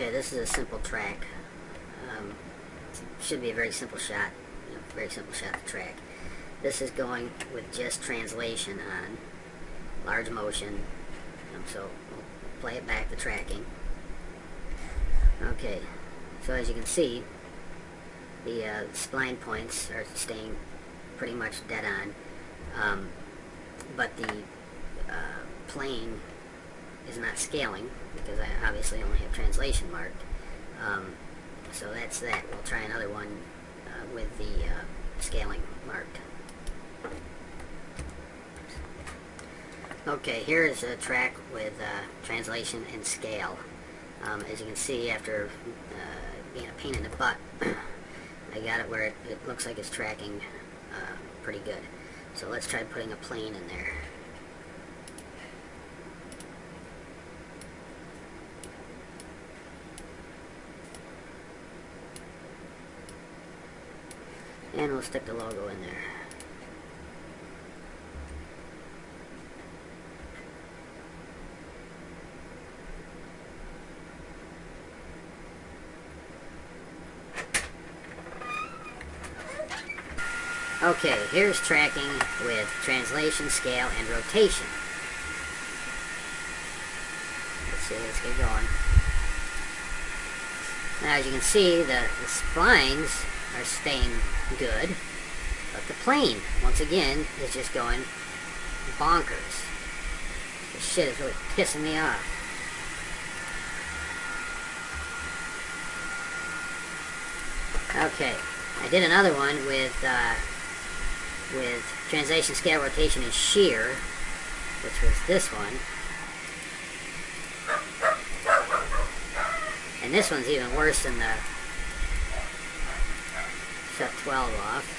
Okay, this is a simple track. Um, should be a very simple shot. You know, very simple shot to track. This is going with just translation on large motion. Um, so we'll play it back to tracking. Okay, so as you can see, the uh, spline points are staying pretty much dead on, um, but the uh, plane is not scaling because I obviously only have translation marked. Um, so that's that. We'll try another one uh, with the uh, scaling marked. Okay, here is a track with uh, translation and scale. Um, as you can see, after uh, being a pain in the butt, I got it where it, it looks like it's tracking uh, pretty good. So let's try putting a plane in there. And we'll stick the logo in there. Okay, here's tracking with translation, scale, and rotation. Let's see, let's get going. Now, as you can see, the, the splines are staying good, but the plane, once again, is just going bonkers. This shit is really pissing me off. Okay, I did another one with uh, with translation, scale, rotation, and shear, which was this one. And this one's even worse than the shut 12 off.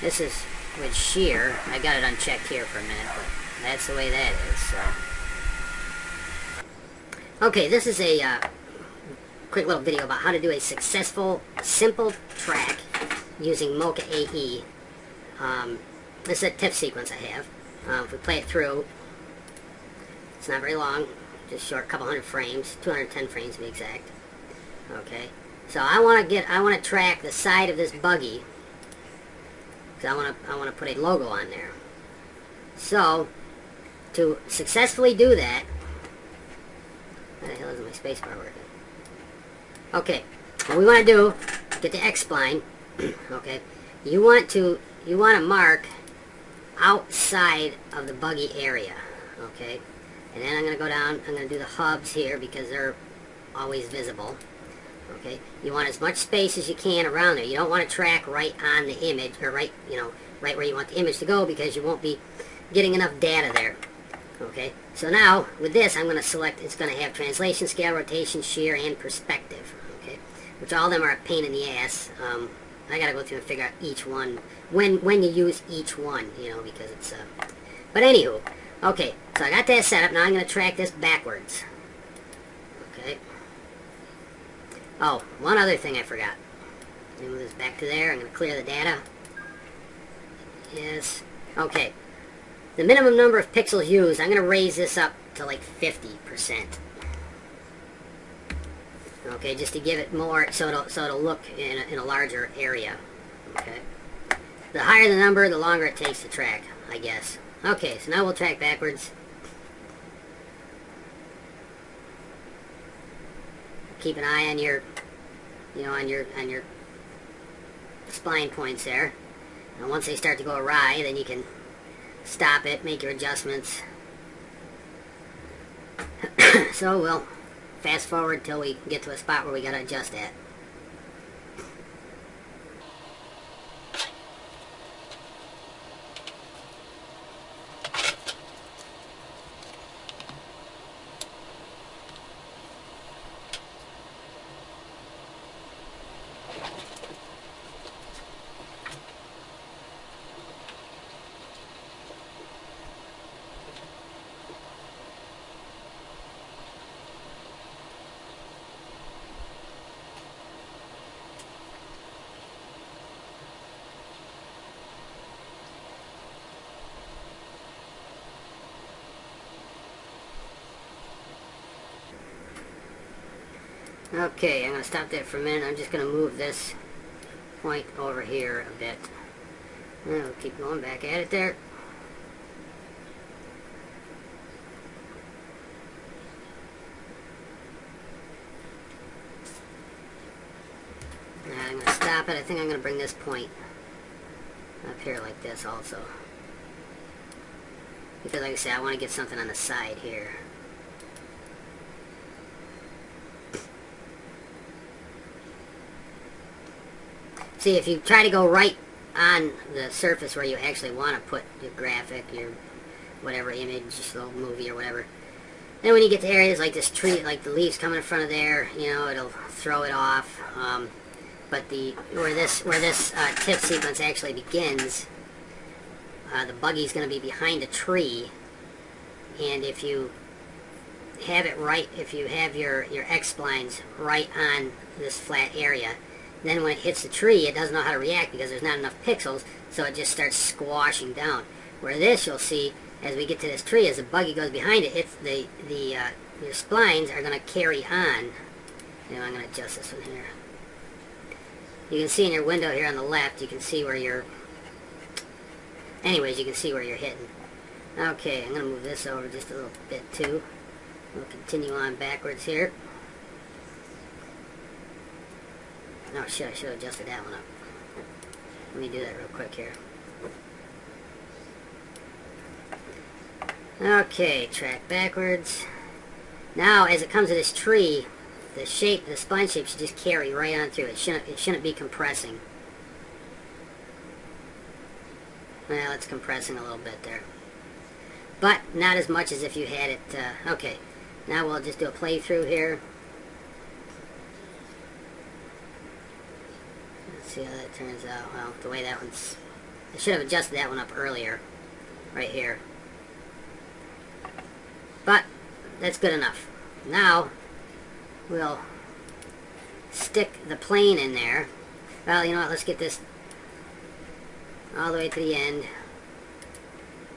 This is with shear. I got it unchecked here for a minute, but that's the way that is, so. Okay, this is a uh, quick little video about how to do a successful, simple track using Mocha AE. Um, this is a TIFF sequence I have. Uh, if we play it through, it's not very long, just short, couple hundred frames, 210 frames to be exact. Okay. So I want to get, I want to track the side of this buggy. Because I want to, I want to put a logo on there. So, to successfully do that, how the hell is my spacebar working? Okay, what we want to do, get the X-spline, okay, you want to, you want to mark outside of the buggy area, okay, and then I'm going to go down, I'm going to do the hubs here because they're always visible, okay? You want as much space as you can around there. You don't want to track right on the image, or right, you know, right where you want the image to go because you won't be getting enough data there. Okay, so now with this I'm going to select, it's going to have translation, scale, rotation, shear, and perspective. Okay, which all of them are a pain in the ass. Um, I got to go through and figure out each one, when when you use each one, you know, because it's, uh, but anywho, okay, so I got that set up, now I'm going to track this backwards. Okay. Oh, one other thing I forgot. Let me move this back to there. I'm going to clear the data. Yes. Okay. The minimum number of pixels used, I'm going to raise this up to like 50%. Okay, just to give it more, so it'll, so it'll look in a, in a larger area. Okay. The higher the number, the longer it takes to track, I guess. Okay, so now we'll track backwards. Keep an eye on your, you know, on your, on your spline points there. And once they start to go awry, then you can stop it, make your adjustments. so we'll fast forward till we get to a spot where we gotta adjust at. Okay, I'm going to stop that for a minute. I'm just going to move this point over here a bit. We'll keep going back at it there. I'm going to stop it. I think I'm going to bring this point up here like this also. Because like I said, I want to get something on the side here. See, if you try to go right on the surface where you actually want to put your graphic, your whatever image, little movie or whatever, then when you get to areas like this tree, like the leaves coming in front of there, you know, it'll throw it off. Um, but the where this where this uh, TIFF sequence actually begins, uh, the buggy's going to be behind a tree, and if you have it right, if you have your your X splines right on this flat area, then when it hits the tree, it doesn't know how to react because there's not enough pixels, so it just starts squashing down. Where this, you'll see, as we get to this tree, as the buggy goes behind it, it's the the uh, your splines are going to carry on. You I'm going to adjust this one here. You can see in your window here on the left, you can see where you're... Anyways, you can see where you're hitting. Okay, I'm going to move this over just a little bit too. We'll continue on backwards here. Oh shit, I should have adjusted that one up. Let me do that real quick here. Okay, track backwards. Now, as it comes to this tree, the shape, the spline shape should just carry right on through. It shouldn't, it shouldn't be compressing. Well, it's compressing a little bit there. But not as much as if you had it, uh, okay. Now we'll just do a playthrough here. Let's see how that turns out. Well, the way that one's... I should have adjusted that one up earlier. Right here. But, that's good enough. Now, we'll stick the plane in there. Well, you know what, let's get this all the way to the end.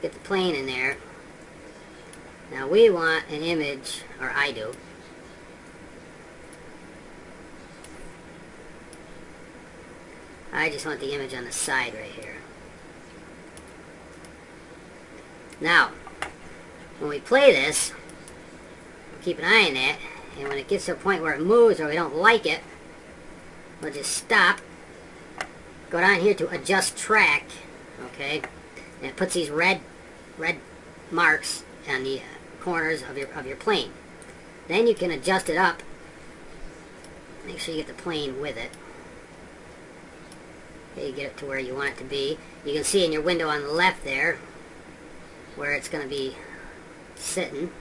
Get the plane in there. Now we want an image, or I do. I just want the image on the side right here. Now, when we play this, we keep an eye on that, and when it gets to a point where it moves or we don't like it, we'll just stop. Go down here to adjust track. Okay. And it puts these red red marks on the uh, corners of your of your plane. Then you can adjust it up. Make sure you get the plane with it. You get it to where you want it to be. You can see in your window on the left there where it's going to be sitting.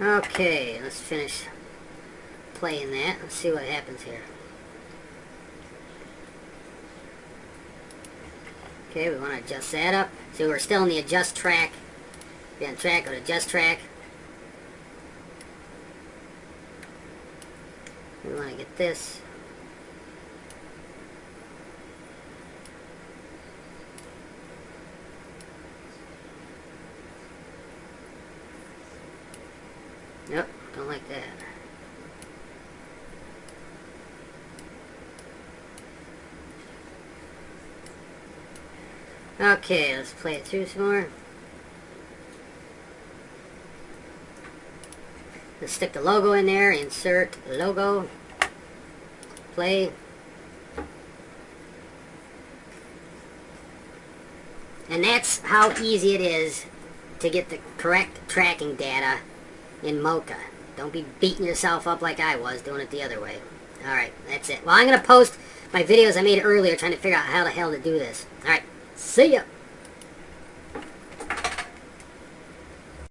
Okay, let's finish playing that. Let's see what happens here. Okay, we want to adjust that up. So we're still in the adjust track. Be on track, go to adjust track. We want to get this Nope, don't like that. Okay, let's play it through some more. Let's stick the logo in there, insert logo, play. And that's how easy it is to get the correct tracking data in Mocha. Don't be beating yourself up like I was doing it the other way. Alright, that's it. Well, I'm going to post my videos I made earlier trying to figure out how the hell to do this. Alright, see ya!